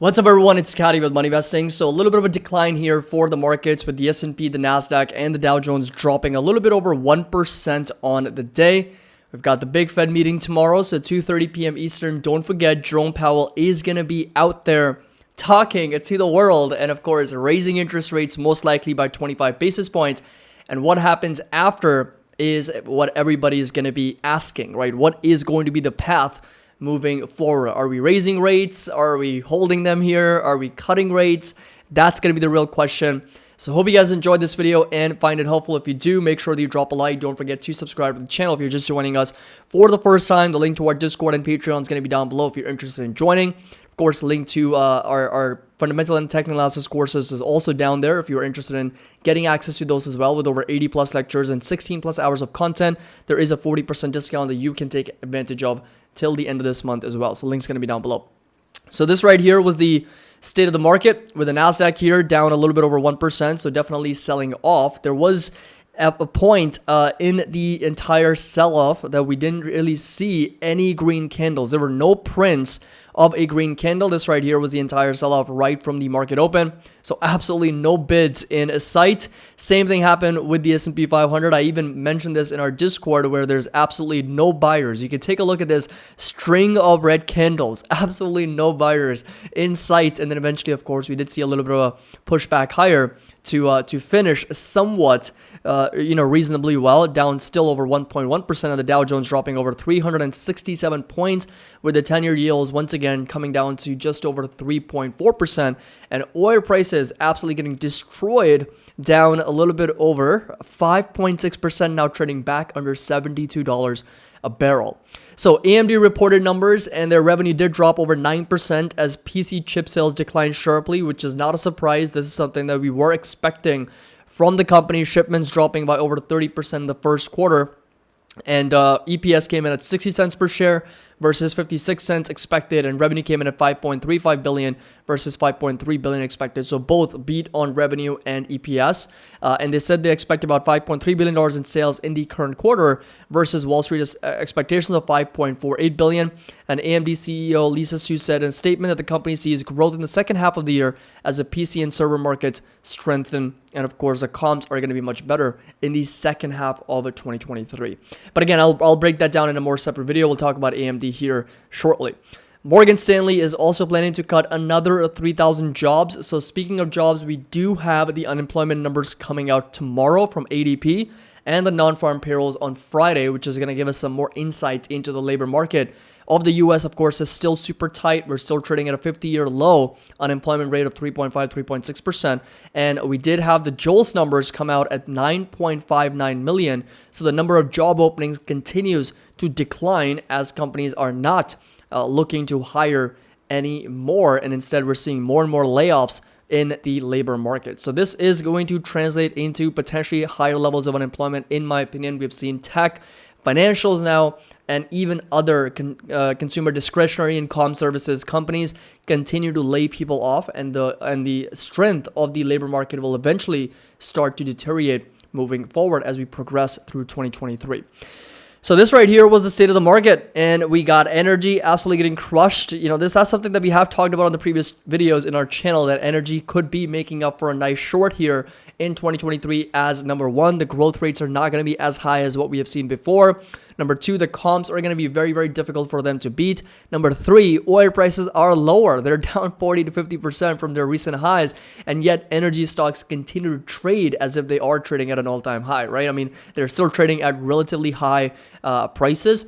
What's up everyone, it's Scotty with Money Investing. So a little bit of a decline here for the markets with the S&P, the Nasdaq, and the Dow Jones dropping a little bit over 1% on the day. We've got the big Fed meeting tomorrow, so 2.30 p.m. Eastern. Don't forget, Jerome Powell is going to be out there talking to the world and of course raising interest rates most likely by 25 basis points. And what happens after is what everybody is going to be asking, right? What is going to be the path moving forward? Are we raising rates? Are we holding them here? Are we cutting rates? That's going to be the real question. So hope you guys enjoyed this video and find it helpful. If you do, make sure that you drop a like. Don't forget to subscribe to the channel if you're just joining us for the first time. The link to our Discord and Patreon is going to be down below if you're interested in joining. Of course, link to uh, our, our fundamental and technical analysis courses is also down there if you're interested in getting access to those as well with over 80 plus lectures and 16 plus hours of content. There is a 40% discount that you can take advantage of till the end of this month as well. So link's going to be down below. So this right here was the state of the market with the Nasdaq here down a little bit over 1%. So definitely selling off. There was a point uh, in the entire sell-off that we didn't really see any green candles. There were no prints of a green candle. This right here was the entire sell-off right from the market open. So absolutely no bids in sight. Same thing happened with the S&P 500. I even mentioned this in our Discord where there's absolutely no buyers. You can take a look at this string of red candles. Absolutely no buyers in sight. And then eventually, of course, we did see a little bit of a pushback higher to uh, to finish somewhat uh, you know reasonably well down still over 1.1% of the Dow Jones dropping over 367 points with the 10-year yields once again coming down to just over 3.4% and oil prices absolutely getting destroyed down a little bit over 5.6% now trading back under $72 a barrel. So AMD reported numbers and their revenue did drop over 9% as PC chip sales declined sharply, which is not a surprise. This is something that we were expecting from the company. Shipments dropping by over 30% in the first quarter. And uh, EPS came in at 60 cents per share versus 56 cents expected and revenue came in at 5.35 billion versus 5.3 billion expected. So both beat on revenue and eps uh, and they said they expect about 5.3 billion dollars in sales in the current quarter versus wall street's expectations of 5.48 billion. And amd ceo lisa su said in a statement that the company sees growth in the second half of the year as the pc and server markets strengthen. And of course the comps are going to be much better in the second half of 2023 but again I'll, I'll break that down in a more separate video. We'll talk about amd here shortly. Morgan Stanley is also planning to cut another 3,000 jobs. So speaking of jobs, we do have the unemployment numbers coming out tomorrow from ADP and the non-farm payrolls on Friday, which is going to give us some more insight into the labor market of the US, of course, is still super tight. We're still trading at a 50 year low unemployment rate of 3.5, 3.6%. And we did have the JOLTS numbers come out at 9.59 million. So the number of job openings continues to decline as companies are not uh, looking to hire any more. And instead, we're seeing more and more layoffs in the labor market. So this is going to translate into potentially higher levels of unemployment. In my opinion, we've seen tech, financials now, and even other con uh, consumer discretionary and com services companies continue to lay people off, and the and the strength of the labor market will eventually start to deteriorate moving forward as we progress through 2023. So this right here was the state of the market and we got energy absolutely getting crushed. You know, this is something that we have talked about on the previous videos in our channel that energy could be making up for a nice short here in 2023 as number one, the growth rates are not going to be as high as what we have seen before. Number two, the comps are going to be very, very difficult for them to beat. Number three, oil prices are lower. They're down 40 to 50% from their recent highs, and yet energy stocks continue to trade as if they are trading at an all-time high, right? I mean, they're still trading at relatively high uh, prices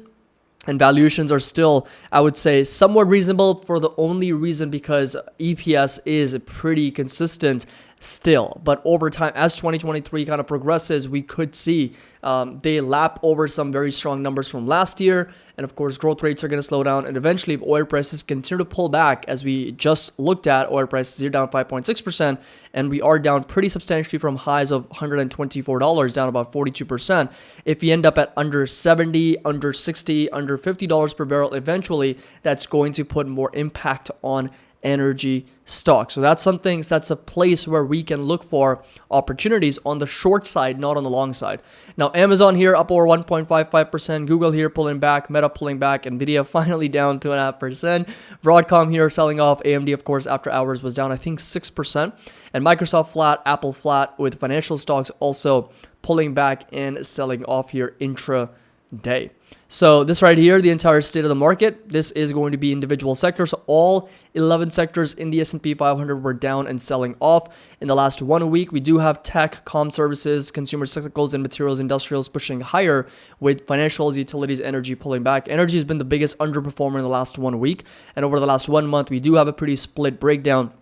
and valuations are still, I would say, somewhat reasonable for the only reason because EPS is pretty consistent still. But over time, as 2023 kind of progresses, we could see um, they lap over some very strong numbers from last year. And of course, growth rates are going to slow down. And eventually, if oil prices continue to pull back, as we just looked at, oil prices are down 5.6%, and we are down pretty substantially from highs of $124, down about 42%. If we end up at under 70, under 60, under $50 per barrel, eventually, that's going to put more impact on energy stock. So that's something that's a place where we can look for opportunities on the short side, not on the long side. Now, Amazon here up over 1.55%, Google here pulling back, Meta pulling back, Nvidia finally down 2.5%, Broadcom here selling off, AMD, of course, after hours was down, I think 6%, and Microsoft flat, Apple flat, with financial stocks also pulling back and selling off here intra day. So this right here, the entire state of the market, this is going to be individual sectors. All 11 sectors in the S&P 500 were down and selling off. In the last one week, we do have tech, com services, consumer cyclicals, and materials industrials pushing higher with financials, utilities, energy pulling back. Energy has been the biggest underperformer in the last one week. And over the last one month, we do have a pretty split breakdown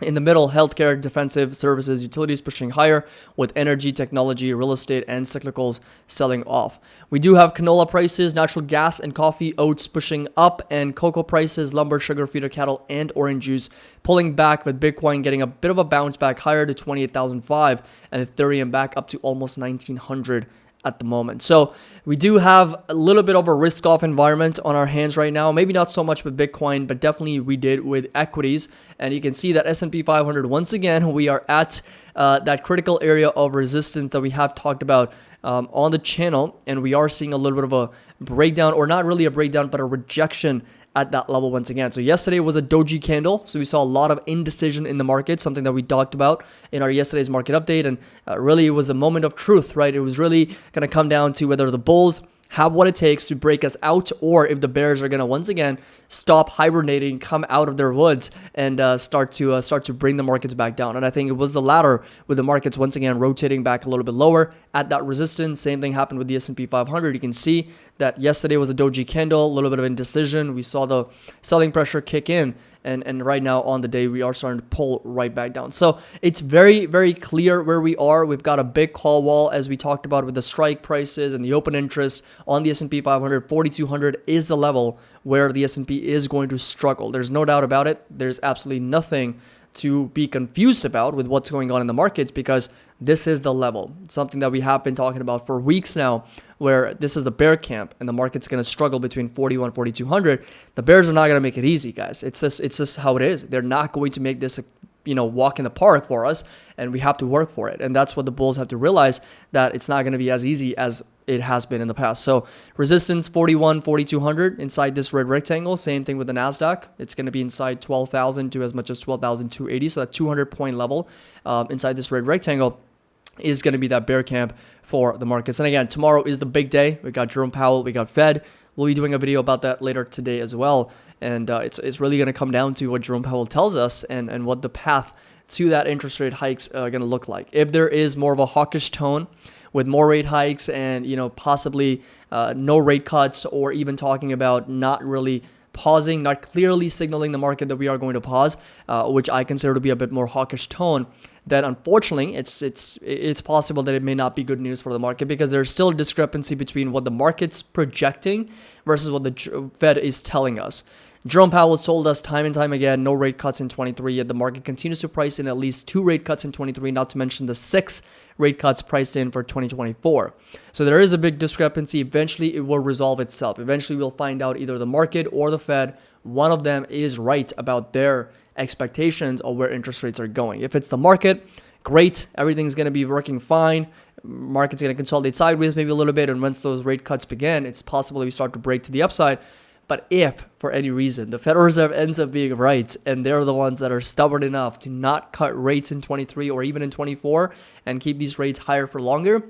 in the middle, healthcare, defensive services, utilities pushing higher, with energy, technology, real estate, and cyclicals selling off. We do have canola prices, natural gas, and coffee, oats pushing up, and cocoa prices, lumber, sugar, feeder cattle, and orange juice pulling back, with Bitcoin getting a bit of a bounce back higher to 28,005, and Ethereum back up to almost 1900 at the moment. So we do have a little bit of a risk off environment on our hands right now. Maybe not so much with Bitcoin, but definitely we did with equities. And you can see that S&P 500, once again, we are at uh, that critical area of resistance that we have talked about um, on the channel. And we are seeing a little bit of a breakdown, or not really a breakdown, but a rejection at that level once again. So yesterday was a doji candle. So we saw a lot of indecision in the market, something that we talked about in our yesterday's market update. And uh, really it was a moment of truth, right? It was really going to come down to whether the bulls have what it takes to break us out, or if the bears are to once again stop hibernating, come out of their woods, and uh, start to uh, start to bring the markets back down. And I think it was the latter, with the markets once again rotating back a little bit lower at that resistance. Same thing happened with the S&P 500. You can see that yesterday was a doji candle, a little bit of indecision. We saw the selling pressure kick in and and right now on the day we are starting to pull right back down. So it's very very clear where we are. We've got a big call wall as we talked about with the strike prices and the open interest on the S&P 500 4200 is the level where the S&P is going to struggle. There's no doubt about it. There's absolutely nothing to be confused about with what's going on in the markets because this is the level. Something that we have been talking about for weeks now where this is the bear camp and the market's going to struggle between 41 4200 the bears are not going to make it easy guys. It's just it's just how it is. They're not going to make this a you know walk in the park for us and we have to work for it. And that's what the bulls have to realize that it's not going to be as easy as it has been in the past so resistance 41 4200 inside this red rectangle same thing with the nasdaq it's going to be inside 12000 to as much as 12280 so that 200 point level um, inside this red rectangle is going to be that bear camp for the markets. And again, tomorrow is the big day. We got Jerome Powell, we got Fed. We'll be doing a video about that later today as well. And uh, it's, it's really going to come down to what Jerome Powell tells us and, and what the path to that interest rate hikes are going to look like. If there is more of a hawkish tone with more rate hikes and, you know, possibly uh, no rate cuts or even talking about not really pausing, not clearly signaling the market that we are going to pause, uh, which I consider to be a bit more hawkish tone, that unfortunately it's it's it's possible that it may not be good news for the market because there's still a discrepancy between what the market's projecting versus what the Fed is telling us. Jerome Powell has told us time and time again no rate cuts in 23, yet the market continues to price in at least two rate cuts in 23, not to mention the six rate cuts priced in for 2024. So there is a big discrepancy. Eventually, it will resolve itself. Eventually, we'll find out either the market or the Fed, one of them is right about their expectations of where interest rates are going. If it's the market, great, everything's going to be working fine. Market's going to consolidate sideways maybe a little bit, and once those rate cuts begin, it's possible we start to break to the upside. But if, for any reason, the Federal Reserve ends up being right, and they're the ones that are stubborn enough to not cut rates in 23 or even in 24 and keep these rates higher for longer,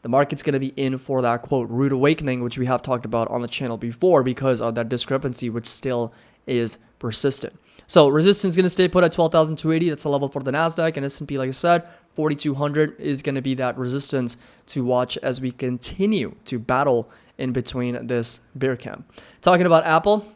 the market's going to be in for that quote rude awakening, which we have talked about on the channel before because of that discrepancy, which still is persistent. So resistance is going to stay put at 12,280. That's a level for the NASDAQ and S&P, like I said, 4,200 is going to be that resistance to watch as we continue to battle in between this bear camp. Talking about Apple,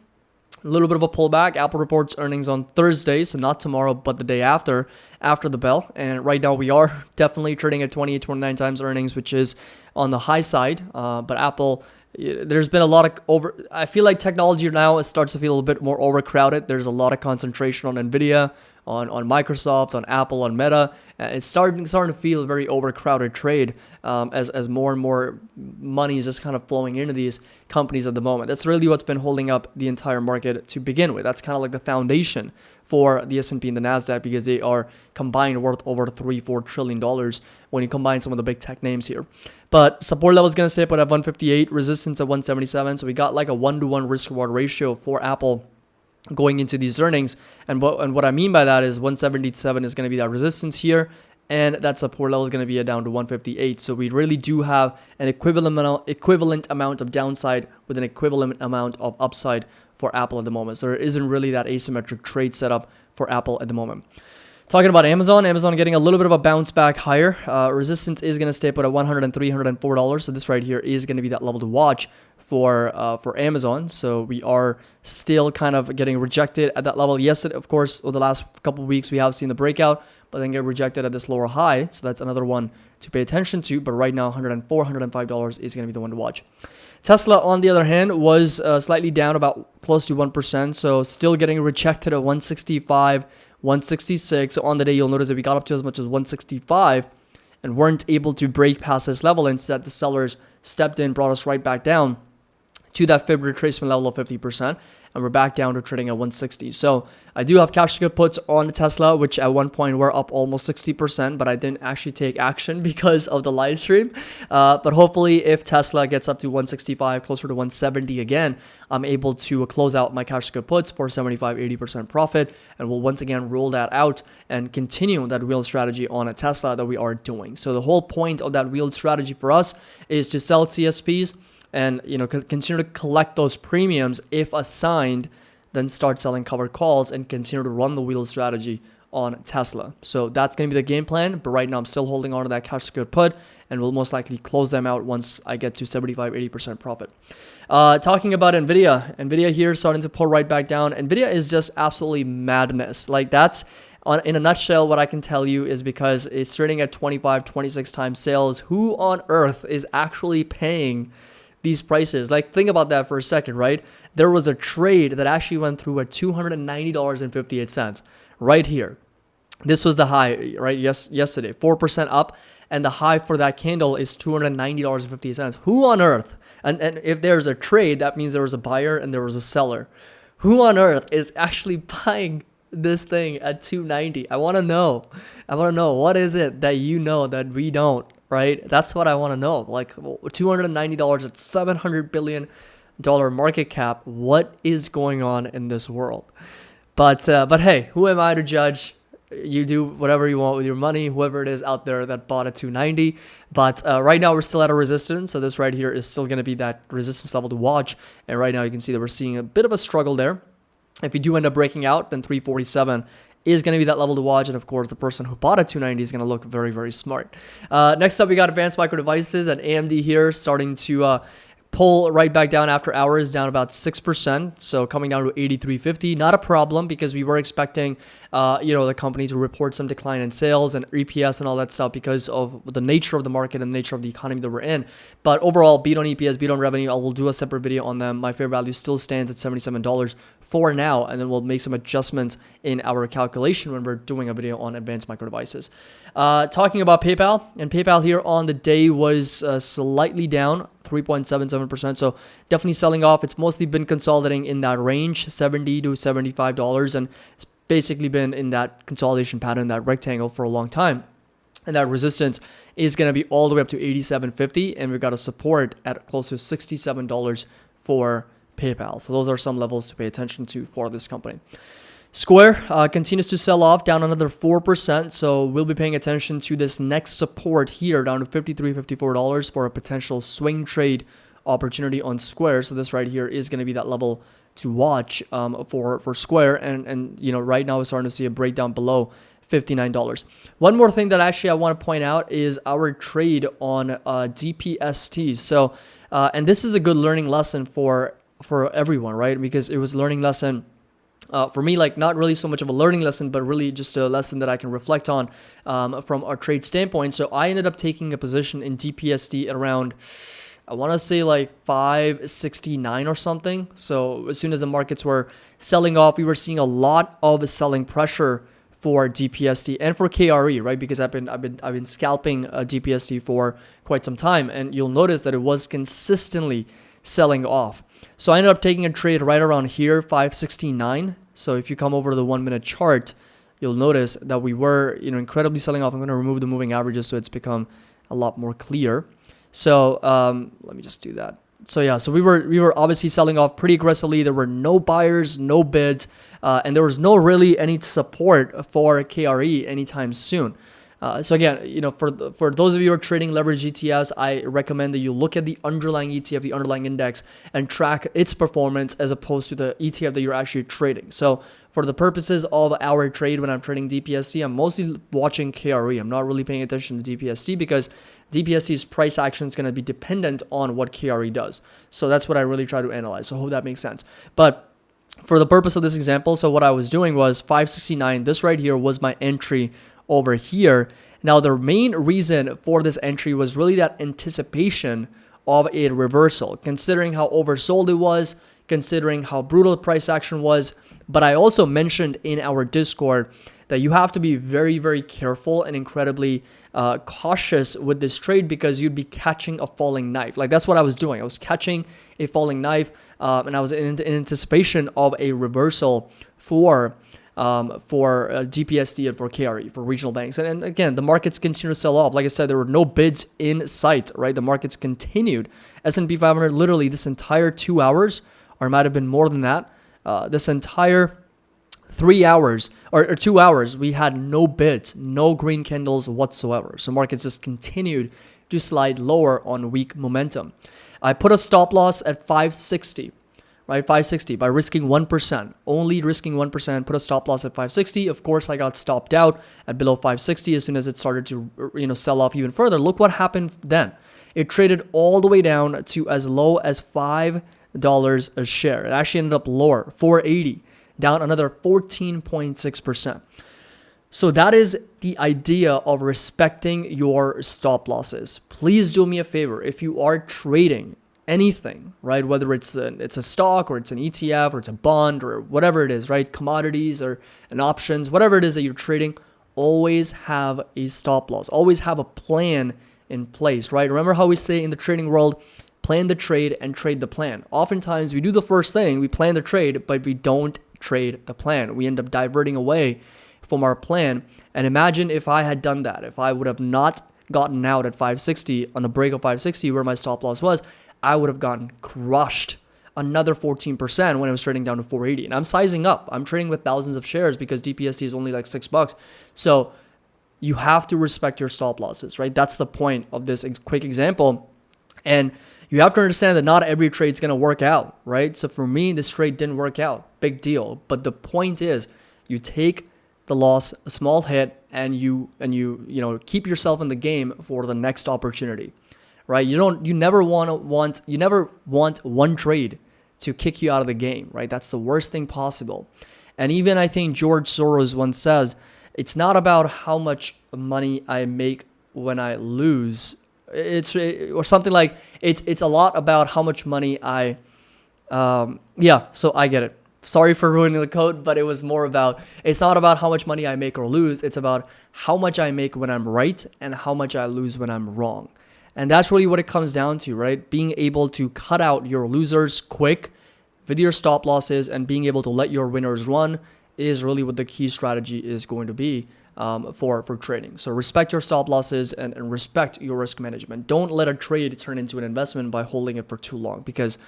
a little bit of a pullback. Apple reports earnings on Thursday, so not tomorrow, but the day after, after the bell. And right now we are definitely trading at 28, 29 times earnings, which is on the high side. Uh, but Apple there's been a lot of over i feel like technology now starts to feel a little bit more overcrowded there's a lot of concentration on nvidia on, on Microsoft, on Apple, on Meta. Uh, it's starting starting to feel a very overcrowded trade um, as, as more and more money is just kind of flowing into these companies at the moment. That's really what's been holding up the entire market to begin with. That's kind of like the foundation for the S&P and the Nasdaq because they are combined worth over three, four trillion dollars when you combine some of the big tech names here. But support level is going to stay put at 158, resistance at 177. So we got like a one to one risk reward ratio for Apple going into these earnings. And what and what I mean by that is 177 is going to be that resistance here, and that support level is going to be down to 158. So we really do have an equivalent equivalent amount of downside with an equivalent amount of upside for Apple at the moment. So there isn't really that asymmetric trade setup for Apple at the moment. Talking about Amazon, Amazon getting a little bit of a bounce back higher. Uh, resistance is going to stay put at 103 $104. So this right here is going to be that level to watch for uh, for Amazon. So we are still kind of getting rejected at that level. Yesterday, of course, over the last couple weeks, we have seen the breakout, but then get rejected at this lower high. So that's another one to pay attention to. But right now, 104 $105 is going to be the one to watch. Tesla, on the other hand, was uh, slightly down about close to 1%. So still getting rejected at 165 166. So on the day, you'll notice that we got up to as much as 165 and weren't able to break past this level. Instead, the sellers stepped in, brought us right back down to that fib retracement level of 50% and we're back down to trading at 160. So I do have cash good puts on Tesla, which at one point were up almost 60%, but I didn't actually take action because of the live stream. Uh, but hopefully, if Tesla gets up to 165, closer to 170 again, I'm able to close out my cash good puts for 75, 80% profit, and we'll once again roll that out and continue that wheel strategy on a Tesla that we are doing. So the whole point of that wheel strategy for us is to sell CSPs and you know continue to collect those premiums if assigned then start selling covered calls and continue to run the wheel strategy on Tesla. So that's going to be the game plan. But right now, I'm still holding on to that cash secured put and will most likely close them out once I get to 75 80% profit. Uh, talking about Nvidia, Nvidia here starting to pull right back down. Nvidia is just absolutely madness. Like that's in a nutshell, what I can tell you is because it's trading at 25, 26 times sales. Who on earth is actually paying? These prices. Like, think about that for a second, right? There was a trade that actually went through at $290.58 right here. This was the high, right? Yes, yesterday, 4% up. And the high for that candle is $290.50. Who on earth? And, and if there's a trade, that means there was a buyer and there was a seller. Who on earth is actually buying this thing at 290? I want to know. I want to know what is it that you know that we don't? Right? That's what I want to know. Like $290 at 700 billion dollar market cap. What is going on in this world? But uh, but hey, who am I to judge? You do whatever you want with your money, whoever it is out there that bought at 290. But uh, right now we're still at a resistance, so this right here is still going to be that resistance level to watch. And right now you can see that we're seeing a bit of a struggle there. If you do end up breaking out, then 347 is going to be that level to watch. And of course, the person who bought a 290 is going to look very, very smart. Uh, next up, we got Advanced Micro Devices and AMD here starting to uh, pull right back down after hours, down about 6%. So coming down to 83.50. Not a problem because we were expecting, uh, you know, the company to report some decline in sales and EPS and all that stuff because of the nature of the market and the nature of the economy that we're in. But overall, beat on EPS, beat on revenue. I will do a separate video on them. My fair value still stands at $77 for now. And then we'll make some adjustments in our calculation when we're doing a video on advanced micro devices. Uh, talking about PayPal, and PayPal here on the day was uh, slightly down 3.77%. So definitely selling off. It's mostly been consolidating in that range, 70 to $75. And it's basically been in that consolidation pattern, that rectangle for a long time. And that resistance is going to be all the way up to 87.50 and we've got a support at close to $67 for PayPal. So those are some levels to pay attention to for this company. Square uh, continues to sell off down another 4%. So we'll be paying attention to this next support here down to $53, $54 for a potential swing trade opportunity on Square. So this right here is going to be that level to watch um, for, for Square. And, and, you know, right now we're starting to see a breakdown below $59. One more thing that actually I want to point out is our trade on uh, DPST. So, uh, and this is a good learning lesson for, for everyone, right? Because it was learning lesson uh, for me, like not really so much of a learning lesson, but really just a lesson that I can reflect on um, from our trade standpoint. So I ended up taking a position in DPST around, I want to say like 569 or something. So as soon as the markets were selling off, we were seeing a lot of selling pressure for DPST and for KRE, right? Because I've been I've been I've been scalping uh, DPST for quite some time, and you'll notice that it was consistently selling off. So I ended up taking a trade right around here, 569. So if you come over to the one minute chart, you'll notice that we were, you know, incredibly selling off. I'm going to remove the moving averages so it's become a lot more clear. So um, let me just do that. So yeah, so we were we were obviously selling off pretty aggressively. There were no buyers, no bids, uh, and there was no really any support for KRE anytime soon. Uh, so again, you know, for for those of you who are trading leverage ETFs, I recommend that you look at the underlying ETF, the underlying index, and track its performance as opposed to the ETF that you're actually trading. So for the purposes of our trade, when I'm trading DPST, I'm mostly watching KRE. I'm not really paying attention to DPST because DPST's price action is going to be dependent on what KRE does. So that's what I really try to analyze. So I hope that makes sense. But for the purpose of this example, so what I was doing was 569. This right here was my entry over here. Now, the main reason for this entry was really that anticipation of a reversal, considering how oversold it was, considering how brutal the price action was. But I also mentioned in our Discord that you have to be very, very careful and incredibly uh, cautious with this trade because you'd be catching a falling knife. Like that's what I was doing. I was catching a falling knife um, and I was in, in anticipation of a reversal for um, for uh, DPST and for KRE, for regional banks. And, and, again, the markets continue to sell off. Like I said, there were no bids in sight, right? The markets continued. S&P 500, literally this entire two hours, or might have been more than that, uh, this entire three hours or, or, two hours, we had no bids, no green candles whatsoever. So markets just continued to slide lower on weak momentum. I put a stop loss at 560 right? 560 by risking 1%, only risking 1%, put a stop loss at 560. Of course, I got stopped out at below 560 as soon as it started to, you know, sell off even further. Look what happened then. It traded all the way down to as low as $5 a share. It actually ended up lower, 480, down another 14.6%. So that is the idea of respecting your stop losses. Please do me a favor. If you are trading anything, right? Whether it's a, it's a stock or it's an ETF or it's a bond or whatever it is, right? Commodities or an options, whatever it is that you're trading, always have a stop loss. Always have a plan in place, right? Remember how we say in the trading world, plan the trade and trade the plan. Oftentimes we do the first thing, we plan the trade, but we don't trade the plan. We end up diverting away from our plan. And imagine if I had done that, if I would have not gotten out at 560 on the break of 560 where my stop loss was, I would have gotten crushed another 14% when it was trading down to 480. And I'm sizing up. I'm trading with thousands of shares because DPST is only like six bucks. So you have to respect your stop losses, right? That's the point of this quick example. And you have to understand that not every trade is going to work out, right? So for me, this trade didn't work out. Big deal. But the point is you take the loss, a small hit, and you and you, you know, keep yourself in the game for the next opportunity right? You don't you never want to want you never want one trade to kick you out of the game, right? That's the worst thing possible. And even I think George Soros once says, it's not about how much money I make when I lose. It's or something like it's it's a lot about how much money I um yeah, so I get it. Sorry for ruining the code, but it was more about it's not about how much money I make or lose, it's about how much I make when I'm right and how much I lose when I'm wrong. And that's really what it comes down to, right? Being able to cut out your losers quick with your stop losses and being able to let your winners run is really what the key strategy is going to be um, for, for trading. So respect your stop losses and, and respect your risk management. Don't let a trade turn into an investment by holding it for too long because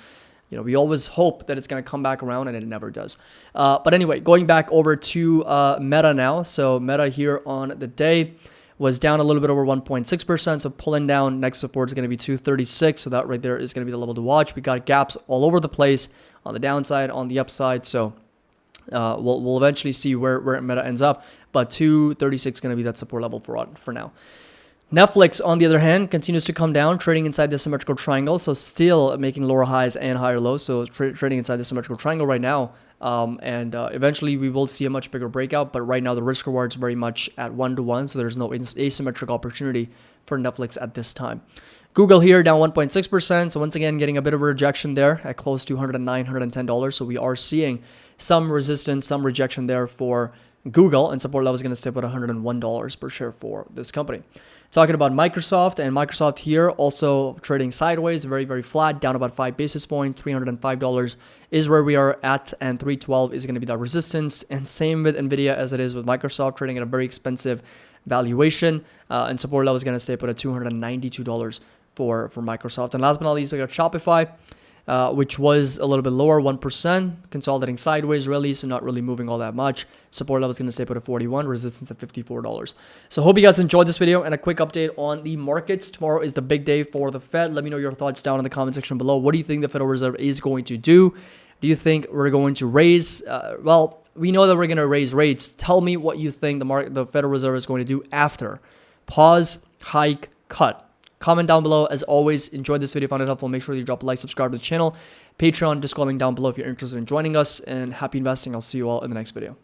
you know, we always hope that it's going to come back around and it never does. Uh, but anyway, going back over to uh, Meta now. So Meta here on the day was down a little bit over 1.6%. So pulling down next support is going to be 236. So that right there is going to be the level to watch. We got gaps all over the place on the downside, on the upside. So uh, we'll, we'll eventually see where, where Meta ends up. But 236 is going to be that support level for, for now. Netflix, on the other hand, continues to come down, trading inside the symmetrical triangle. So still making lower highs and higher lows. So tra trading inside the symmetrical triangle right now. Um, and uh, eventually we will see a much bigger breakout. But right now the risk reward is very much at one to one. So there's no asymmetric opportunity for Netflix at this time. Google here down 1.6%. So once again, getting a bit of a rejection there at close to $109, $110. So we are seeing some resistance, some rejection there for Google, and support level is going to stay at $101 per share for this company. Talking about Microsoft, and Microsoft here also trading sideways, very, very flat, down about 5 basis points. $305 is where we are at, and 312 is going to be that resistance. And same with NVIDIA as it is with Microsoft, trading at a very expensive valuation, uh, and support level is going to stay put at $292 for, for Microsoft. And last but not least, we got Shopify uh, which was a little bit lower, 1%, consolidating sideways really, so not really moving all that much. Support level is going to stay put at 41, resistance at $54. So hope you guys enjoyed this video and a quick update on the markets. Tomorrow is the big day for the Fed. Let me know your thoughts down in the comment section below. What do you think the Federal Reserve is going to do? Do you think we're going to raise? Uh, well, we know that we're going to raise rates. Tell me what you think the market, the Federal Reserve is going to do after. Pause, hike, cut. Comment down below. As always, enjoy this video, found it helpful. Make sure you drop a like, subscribe to the channel, Patreon, Discord link down below if you're interested in joining us. And happy investing. I'll see you all in the next video.